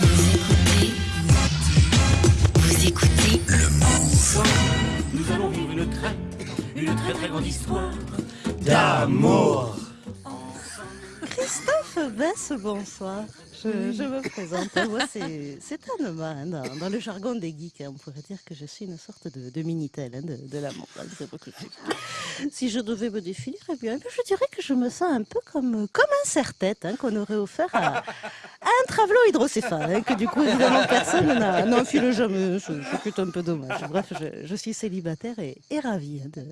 Vous écoutez, vous écoutez Le Move. Nous allons vivre une très, une très très grande histoire d'amour. Christophe Bess, bonsoir. Je, je me présente. Moi, c'est hein, dans, dans le jargon des geeks, hein, on pourrait dire que je suis une sorte de, de minitel hein, de, de l'amour. hein, Si je devais me définir, eh bien, je dirais que je me sens un peu comme, comme un serre-tête hein, qu'on aurait offert à, travelot hydrocéphale, hein, que du coup, évidemment, personne n'a n'a enfilé jamais. C'est plutôt un peu dommage. Bref, je, je suis célibataire et, et ravie de,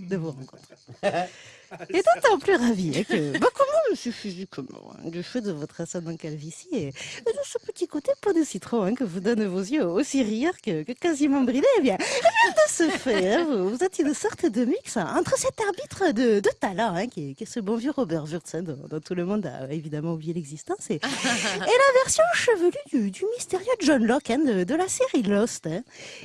de vous rencontrer. Et d'autant plus ravi hein, que bah, comment je suis physiquement, hein, du fait de votre ascendant calvitie et, et de ce petit côté pot de citron hein, que vous donnent vos yeux aussi rieurs que, que quasiment bridés, eh bien, eh bien, de ce fait, hein, vous, vous êtes une sorte de mix hein, entre cet arbitre de, de talent, hein, qui, est, qui est ce bon vieux Robert Wurtz, hein, dont, dont tout le monde a évidemment oublié l'existence, et, et la version chevelue du, du mystérieux John Locke hein, de, de la série Lost. hein.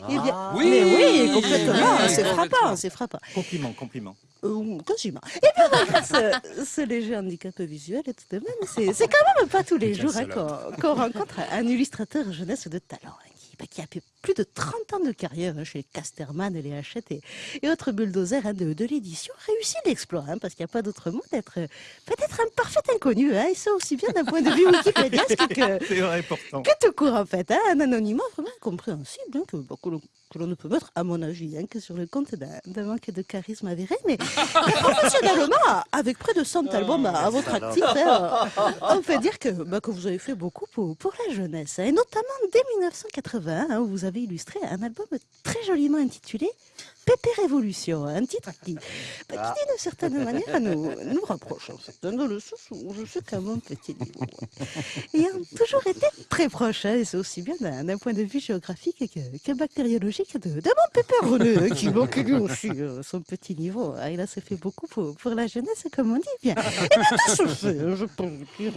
Eh bien, Oui. mais oui, complètement, Oui, c'est frappant, c'est frappant. Compliment, compliment. Euh, quasiment. Et bien malgré ce, ce léger handicap visuel, et tout de même, c'est quand même pas tous les jours hein, qu'on qu'on rencontre un illustrateur jeunesse de talent hein, bah, qui a fait plus de 30 ans de carrière hein, chez Casterman et les Hachette et, et autres bulldozers hein, de, de l'édition. Réussit l'exploit, hein, parce qu'il n'y a pas d'autre mot d'être euh, peut-être un parfait inconnu, hein, et ça aussi bien d'un point de vue wikipédiasque que, que tout court en fait, un anonymat vraiment incompréhensible que, bah, que l'on que ne peut mettre, à mon avis, que sur le compte d'un manque de charisme avéré, mais professionnellement, avec près de 100 albums à, à votre actif, on peut dire que, bah, que vous avez fait beaucoup pour, pour la jeunesse, et notamment dès 1981, hein, où vous avez illustré un album très joliment intitulé Pépé Révolution, un titre qui, bah, qui d'une certaine manière nous, nous rapproche, en fait, hein, dans le sens où je sais qu'à mon petit niveau, ayant toujours été très proche, hein, et c'est aussi bien d'un point de vue géographique que, que bactériologique de, de mon pépé René, qui manque lui aussi euh, son petit niveau. Ah, il a fait beaucoup pour, pour la jeunesse, comme on dit bien. Et bien, fait, hein, je peux vous dire,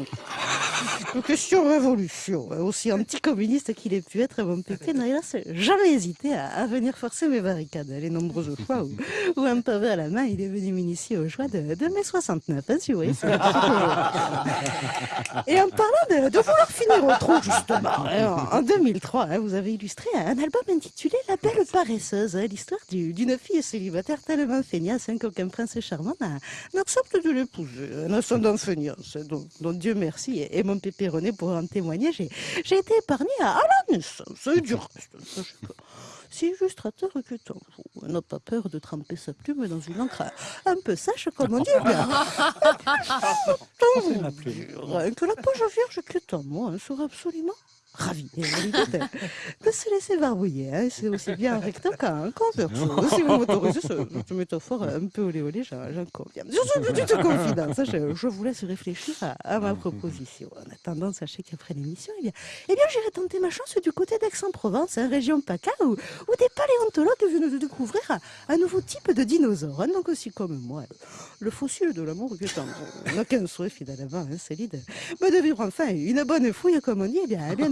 question révolution, aussi anticommuniste qu'il ait pu être, mon pépé n'a jamais hésité à, venir forcer mes barricades. Les nombreuses fois où, où un pavé à la main, il est venu m'initier aux joies de, de mai 69, hein, si vous voyez. et en parlant de, vouloir finir au trou, justement, hein, en, en 2003, hein, vous avez illustré un album intitulé La Belle Paresseuse, hein, l'histoire du- d'une fille célibataire tellement feignasse qu'aucun prince charmant n'a- n'accepte de l'épouser. Un ascendant feignasse, dont, Dieu merci, et mon pépé René pourra en témoigner, j'ai été épargné à, à la naissance, et du reste, sachez que si illustrateur que tant vous n'a pas peur de tremper sa plume dans une encre un peu sèche, comme on dit, bien, hein, que la page vierge qui est en moi hein, sera absolument ravie et de, se laisser barbouiller. hein. C'est aussi bien en recto qu'en qu'en verso. Si vous m'autorisez ce- cette métaphore un peu olé olé, j'en conviens. Sur ce petite confidence, hein, je, je vous laisse réfléchir à, à ma proposition. En attendant, sachez qu'après l'émission, eh bien, eh bien j'irai tenter ma chance du côté d'Aix-en-Provence, hein, région PACA, où, où des paléontologues viennent de découvrir un, un nouveau type de dinosaure. hein. donc aussi comme moi, le, le fossile de l'amour en on n'a qu'un souhait finalement, hein, c'est l'idée mais de vivre enfin une bonne fouille, comme on dit, eh bien, eh bien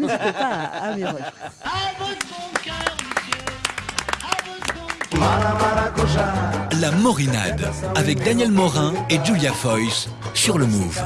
La Morinade avec Daniel Morin et Julia Foyce sur le Move.